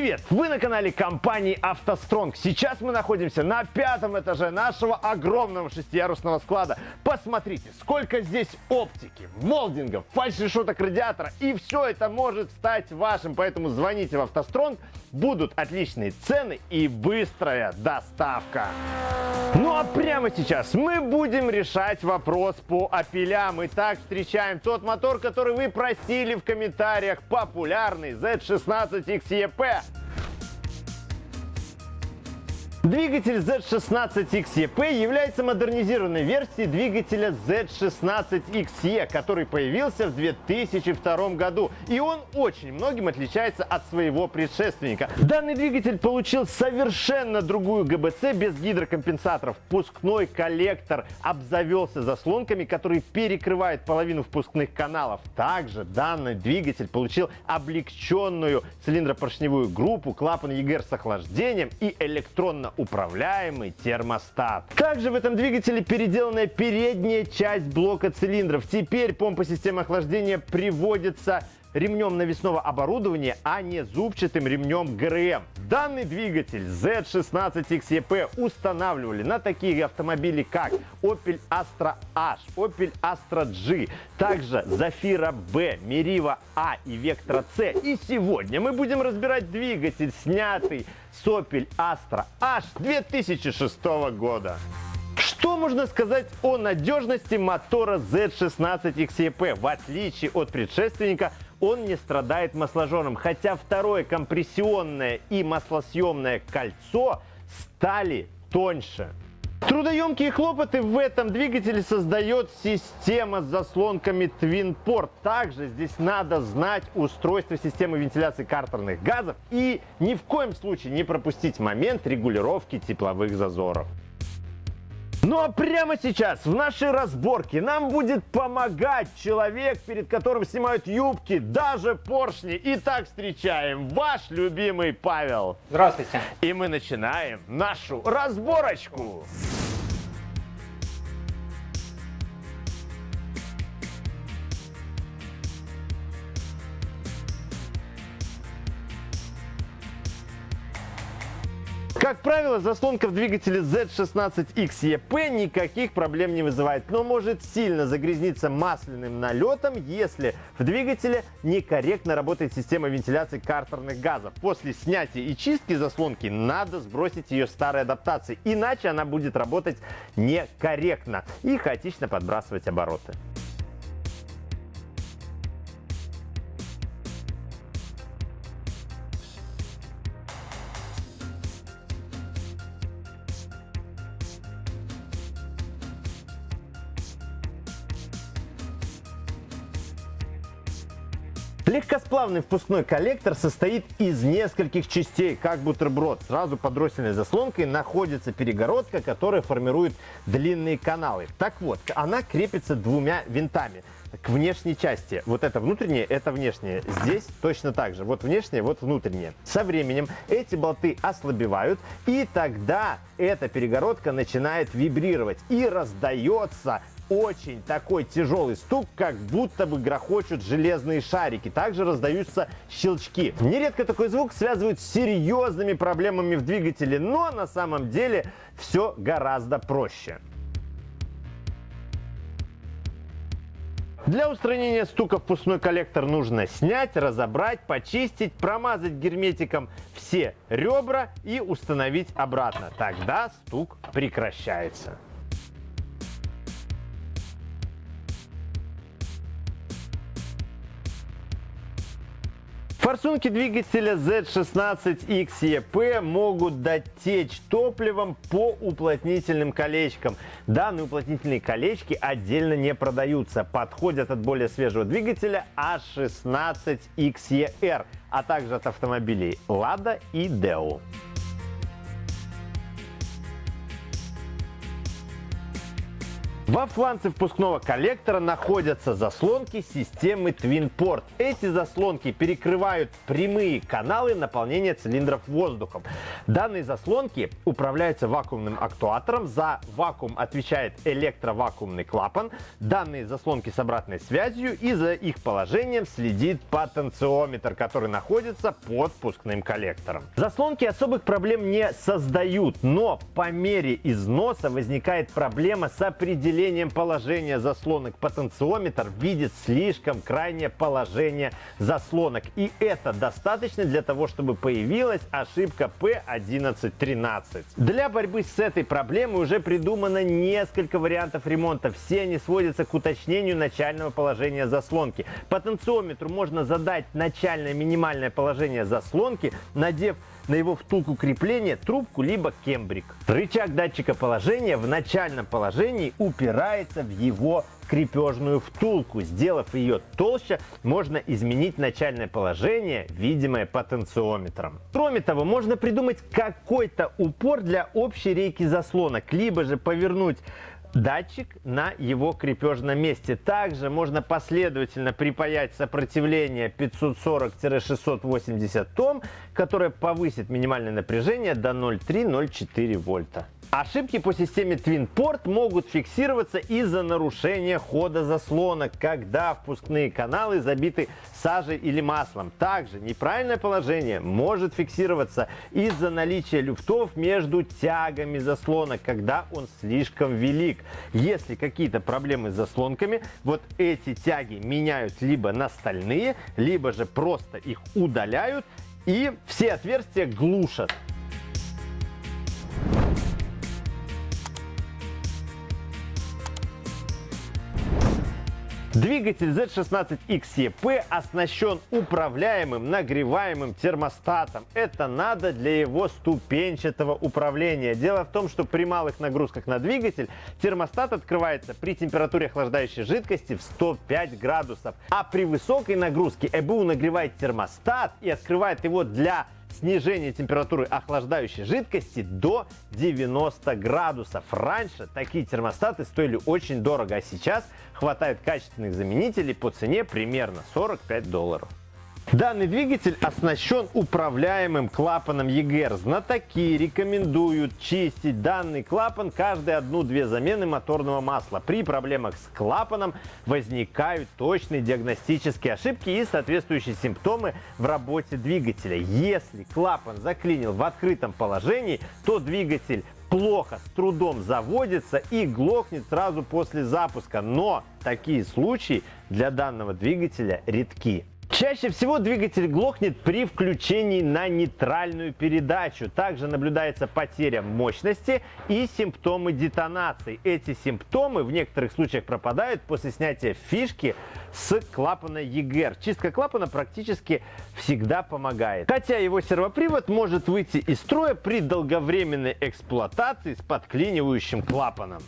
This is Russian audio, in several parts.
Привет! Вы на канале компании «АвтоСтронг». Сейчас мы находимся на пятом этаже нашего огромного шестиярусного склада. Посмотрите, сколько здесь оптики, молдингов, фальш-решеток радиатора. И все это может стать вашим. Поэтому звоните в «АвтоСтронг». Будут отличные цены и быстрая доставка. Ну а прямо сейчас мы будем решать вопрос по апелям. Итак, встречаем тот мотор, который вы просили в комментариях. Популярный Z16 XEP. Двигатель Z16XEP является модернизированной версией двигателя Z16XE, который появился в 2002 году. И он очень многим отличается от своего предшественника. Данный двигатель получил совершенно другую ГБЦ без гидрокомпенсаторов. Впускной коллектор обзавелся заслонками, которые перекрывают половину впускных каналов. Также данный двигатель получил облегченную цилиндропоршневую группу, клапан EGR с охлаждением и электронно управляемый термостат. Также в этом двигателе переделанная передняя часть блока цилиндров. Теперь помпа системы охлаждения приводится ремнем навесного оборудования, а не зубчатым ремнем ГРМ. Данный двигатель Z16XEP устанавливали на такие автомобили, как Opel Astra H, Opel Astra G, также Zafira B, Meriva A и Vectra C. И сегодня мы будем разбирать двигатель, снятый с Opel Astra H 2006 года. Что можно сказать о надежности мотора Z16 XEP? В отличие от предшественника, он не страдает масложором, хотя второе компрессионное и маслосъемное кольцо стали тоньше. Трудоемкие хлопоты в этом двигателе создает система с заслонками Twinport. Также здесь надо знать устройство системы вентиляции картерных газов и ни в коем случае не пропустить момент регулировки тепловых зазоров. Ну а прямо сейчас в нашей разборке нам будет помогать человек, перед которым снимают юбки, даже поршни. Итак, встречаем ваш любимый Павел. Здравствуйте. И мы начинаем нашу разборочку. Как правило, заслонка в двигателе Z16XEP никаких проблем не вызывает, но может сильно загрязниться масляным налетом, если в двигателе некорректно работает система вентиляции картерных газов. После снятия и чистки заслонки надо сбросить ее старой адаптации, иначе она будет работать некорректно и хаотично подбрасывать обороты. Легкосплавный впускной коллектор состоит из нескольких частей, как бутерброд. Сразу под дроссельной заслонкой находится перегородка, которая формирует длинные каналы. Так вот, она крепится двумя винтами к внешней части. Вот это внутреннее, это внешнее. Здесь точно так же. Вот внешнее, вот внутреннее. Со временем эти болты ослабевают, и тогда эта перегородка начинает вибрировать и раздается очень такой тяжелый стук, как будто бы грохочут железные шарики. Также раздаются щелчки. Нередко такой звук связывают с серьезными проблемами в двигателе, но на самом деле все гораздо проще. Для устранения стука впускной коллектор нужно снять, разобрать, почистить, промазать герметиком все ребра и установить обратно. Тогда стук прекращается. Форсунки двигателя Z16XEP могут дать течь топливом по уплотнительным колечкам. Данные уплотнительные колечки отдельно не продаются. Подходят от более свежего двигателя A16XER, а также от автомобилей Lada и Deo. Во фланце впускного коллектора находятся заслонки системы TwinPort. Эти заслонки перекрывают прямые каналы наполнения цилиндров воздухом. Данные заслонки управляются вакуумным актуатором. За вакуум отвечает электровакуумный клапан. Данные заслонки с обратной связью и за их положением следит потенциометр, который находится под впускным коллектором. Заслонки особых проблем не создают, но по мере износа возникает проблема с определением положения заслонок. Потенциометр видит слишком крайнее положение заслонок. И это достаточно для того, чтобы появилась ошибка P1113. Для борьбы с этой проблемой уже придумано несколько вариантов ремонта. Все они сводятся к уточнению начального положения заслонки. Потенциометру можно задать начальное минимальное положение заслонки, надев на его втулку крепления трубку либо кембрик. Рычаг датчика положения в начальном положении упирается в его крепежную втулку. Сделав ее толще, можно изменить начальное положение, видимое потенциометром. Кроме того, можно придумать какой-то упор для общей рейки заслонок, либо же повернуть датчик на его крепежном месте. Также можно последовательно припаять сопротивление 540-680 Ом, которое повысит минимальное напряжение до 0,3-0,4 вольта. Ошибки по системе TwinPort могут фиксироваться из-за нарушения хода заслонок, когда впускные каналы забиты сажей или маслом. Также неправильное положение может фиксироваться из-за наличия люфтов между тягами заслонок, когда он слишком велик. Если какие-то проблемы с заслонками, вот эти тяги меняют либо на стальные, либо же просто их удаляют и все отверстия глушат. Двигатель Z16XEP оснащен управляемым нагреваемым термостатом. Это надо для его ступенчатого управления. Дело в том, что при малых нагрузках на двигатель термостат открывается при температуре охлаждающей жидкости в 105 градусов. А при высокой нагрузке ЭБУ нагревает термостат и открывает его для снижение температуры охлаждающей жидкости до 90 градусов. Раньше такие термостаты стоили очень дорого, а сейчас хватает качественных заменителей по цене примерно 45 долларов. Данный двигатель оснащен управляемым клапаном EGR. Знатоки рекомендуют чистить данный клапан каждые одну-две замены моторного масла. При проблемах с клапаном возникают точные диагностические ошибки и соответствующие симптомы в работе двигателя. Если клапан заклинил в открытом положении, то двигатель плохо, с трудом заводится и глохнет сразу после запуска. Но такие случаи для данного двигателя редки. Чаще всего двигатель глохнет при включении на нейтральную передачу. Также наблюдается потеря мощности и симптомы детонации. Эти симптомы в некоторых случаях пропадают после снятия фишки с клапана EGR. Чистка клапана практически всегда помогает. Хотя его сервопривод может выйти из строя при долговременной эксплуатации с подклинивающим клапаном.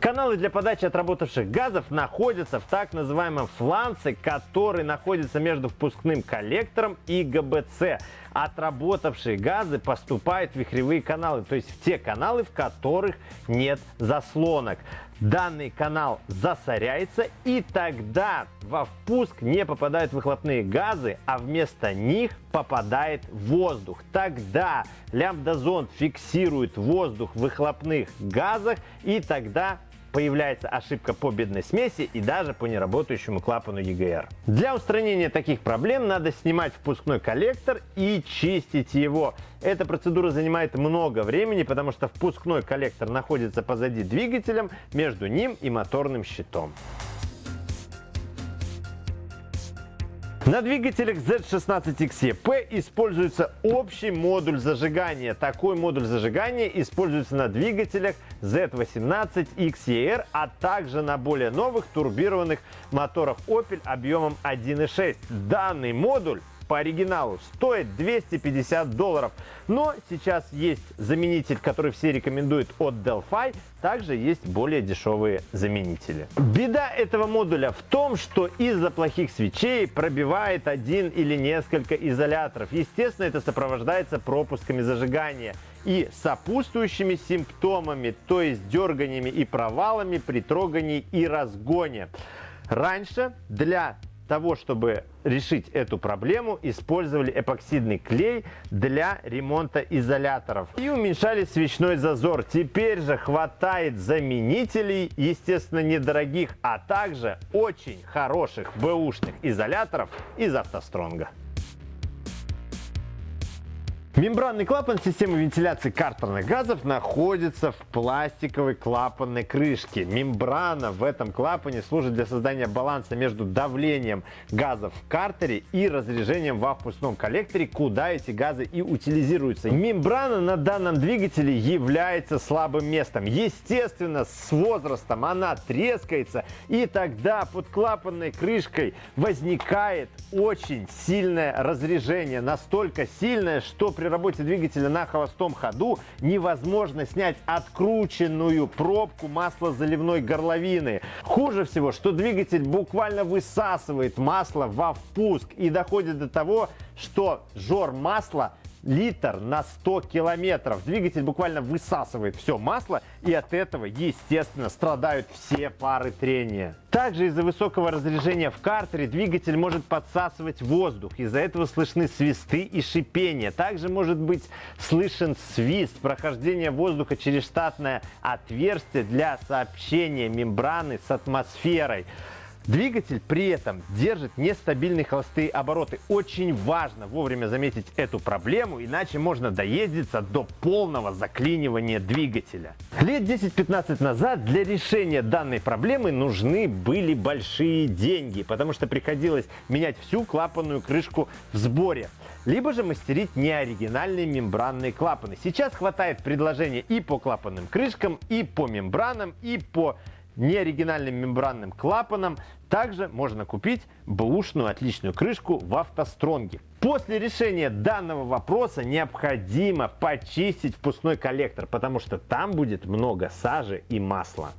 Каналы для подачи отработавших газов находятся в так называемом фланце, который находится между впускным коллектором и ГБЦ. Отработавшие газы поступают в вихревые каналы, то есть в те каналы, в которых нет заслонок. Данный канал засоряется и тогда во впуск не попадают выхлопные газы, а вместо них попадает воздух. Тогда лямбда-зонд фиксирует воздух в выхлопных газах и тогда появляется ошибка по бедной смеси и даже по неработающему клапану EGR. Для устранения таких проблем надо снимать впускной коллектор и чистить его. Эта процедура занимает много времени, потому что впускной коллектор находится позади двигателем между ним и моторным щитом. На двигателях Z16XEP используется общий модуль зажигания. Такой модуль зажигания используется на двигателях Z18XER, а также на более новых турбированных моторах Opel объемом 1.6. Данный модуль по оригиналу стоит 250 долларов. Но сейчас есть заменитель, который все рекомендуют от Delphi. Также есть более дешевые заменители. Беда этого модуля в том, что из-за плохих свечей пробивает один или несколько изоляторов. Естественно, это сопровождается пропусками зажигания. и сопутствующими симптомами, то есть дерганиями и провалами при трогании и разгоне. Раньше для того, чтобы решить эту проблему, использовали эпоксидный клей для ремонта изоляторов и уменьшали свечной зазор. Теперь же хватает заменителей, естественно, недорогих, а также очень хороших бэушных изоляторов из автостронга. Мембранный клапан системы вентиляции картерных газов находится в пластиковой клапанной крышке. Мембрана в этом клапане служит для создания баланса между давлением газов в картере и разрежением во впускном коллекторе, куда эти газы и утилизируются. Мембрана на данном двигателе является слабым местом. Естественно, с возрастом она трескается, и тогда под клапанной крышкой возникает очень сильное разрежение. Настолько сильное, что при работе двигателя на холостом ходу невозможно снять открученную пробку маслозаливной горловины. Хуже всего, что двигатель буквально высасывает масло во впуск и доходит до того, что жор масла литр на 100 километров. Двигатель буквально высасывает все масло, и от этого, естественно, страдают все пары трения. Также из-за высокого разряжения в картере двигатель может подсасывать воздух. Из-за этого слышны свисты и шипения. Также может быть слышен свист прохождения воздуха через штатное отверстие для сообщения мембраны с атмосферой. Двигатель при этом держит нестабильные холостые обороты. Очень важно вовремя заметить эту проблему, иначе можно доездиться до полного заклинивания двигателя. Лет 10-15 назад для решения данной проблемы нужны были большие деньги, потому что приходилось менять всю клапанную крышку в сборе либо же мастерить неоригинальные мембранные клапаны. Сейчас хватает предложения и по клапанным крышкам, и по мембранам, и по неоригинальным мембранным клапаном. Также можно купить бэушную отличную крышку в автостронге. После решения данного вопроса необходимо почистить впускной коллектор, потому что там будет много сажи и масла.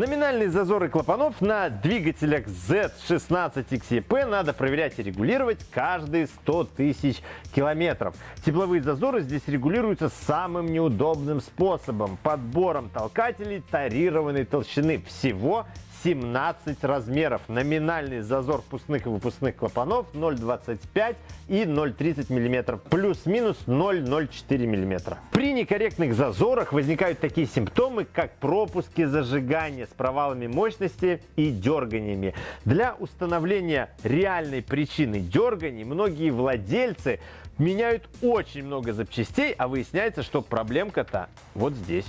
Номинальные зазоры клапанов на двигателях Z16XEP надо проверять и регулировать каждые 100 тысяч километров. Тепловые зазоры здесь регулируются самым неудобным способом – подбором толкателей тарированной толщины. Всего 17 размеров. Номинальный зазор впускных и выпускных клапанов 0,25 и 0,30 мм. Плюс-минус 0,04 мм. При некорректных зазорах возникают такие симптомы, как пропуски зажигания с провалами мощности и дерганиями. Для установления реальной причины дерганий многие владельцы меняют очень много запчастей, а выясняется, что проблемка-то вот здесь.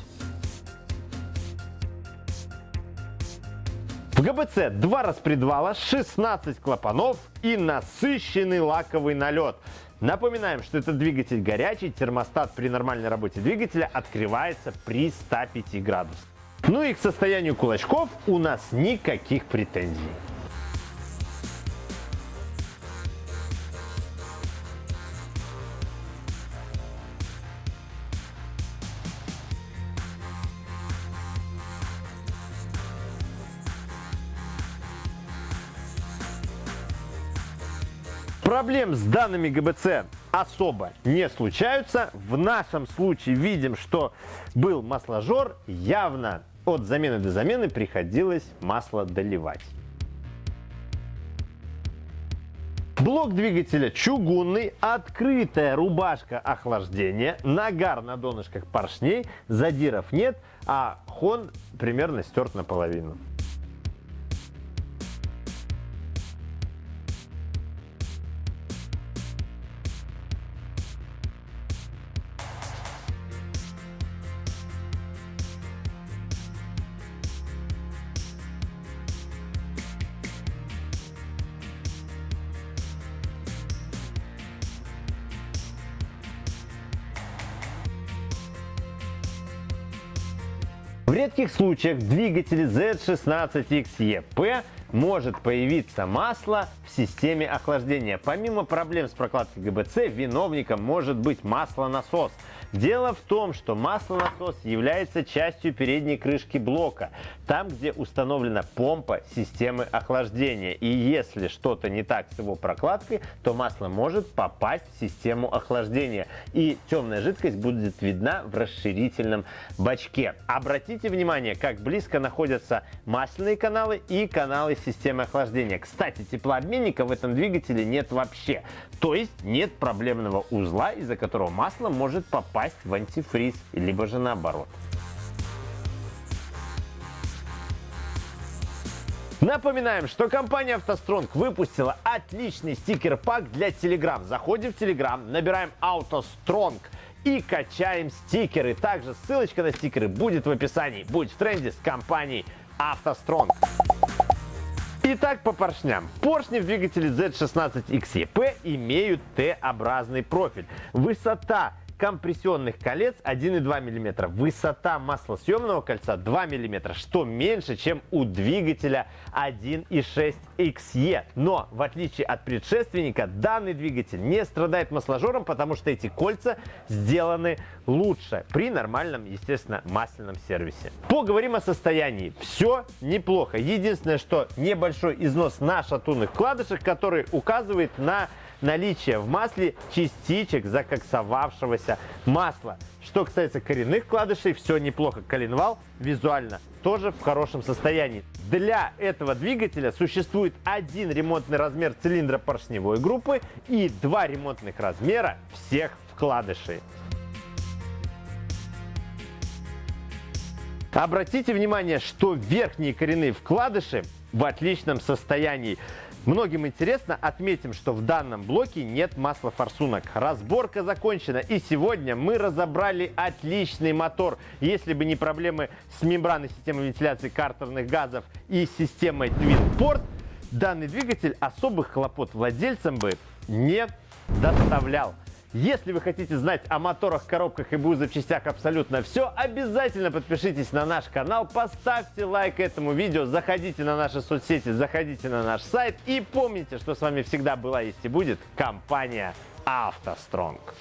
В ГБЦ два распредвала, 16 клапанов и насыщенный лаковый налет. Напоминаем, что это двигатель горячий, термостат при нормальной работе двигателя открывается при 105 градусах. Ну и к состоянию кулачков у нас никаких претензий. Проблем с данными ГБЦ особо не случаются. В нашем случае видим, что был масложор. Явно от замены до замены приходилось масло доливать. Блок двигателя чугунный, открытая рубашка охлаждения, нагар на донышках поршней, задиров нет, а хон примерно стерт наполовину. Редких случаях в двигателе Z16XEP может появиться масло в системе охлаждения. Помимо проблем с прокладкой ГБЦ, виновником может быть маслонасос. Дело в том, что маслонасос является частью передней крышки блока, там, где установлена помпа системы охлаждения. И если что-то не так с его прокладкой, то масло может попасть в систему охлаждения. И темная жидкость будет видна в расширительном бачке. Обратите внимание, как близко находятся масляные каналы и каналы системы охлаждения. Кстати, теплообменника в этом двигателе нет вообще. То есть нет проблемного узла, из-за которого масло может попасть в антифриз, либо же наоборот. Напоминаем, что компания автостронг выпустила отличный стикер-пак для Telegram. Заходим в Telegram, набираем AutoStrong и качаем стикеры. Также ссылочка на стикеры будет в описании. Будь в тренде с компанией автостронг. Итак, по поршням. Поршни в двигателе Z16XEP имеют Т-образный профиль. Высота компрессионных колец 1,2 мм, высота маслосъемного кольца 2 мм, что меньше, чем у двигателя 1,6 XE. Но, в отличие от предшественника, данный двигатель не страдает масложором, потому что эти кольца сделаны лучше при нормальном, естественно, масляном сервисе. Поговорим о состоянии. Все неплохо. Единственное, что небольшой износ на шатунных вкладышах, который указывает на наличие в масле частичек закоксовавшегося масла. Что касается коренных вкладышей, все неплохо. Коленвал визуально тоже в хорошем состоянии. Для этого двигателя существует один ремонтный размер цилиндра поршневой группы и два ремонтных размера всех вкладышей. Обратите внимание, что верхние коренные вкладыши в отличном состоянии. Многим интересно, отметим, что в данном блоке нет масла форсунок. Разборка закончена и сегодня мы разобрали отличный мотор. Если бы не проблемы с мембраной системы вентиляции картерных газов и системой Twin Port, данный двигатель особых хлопот владельцам бы не доставлял. Если вы хотите знать о моторах, коробках и БУ запчастях абсолютно все, обязательно подпишитесь на наш канал, поставьте лайк этому видео, заходите на наши соцсети, заходите на наш сайт и помните, что с вами всегда была, есть и будет компания «АвтоСтронг».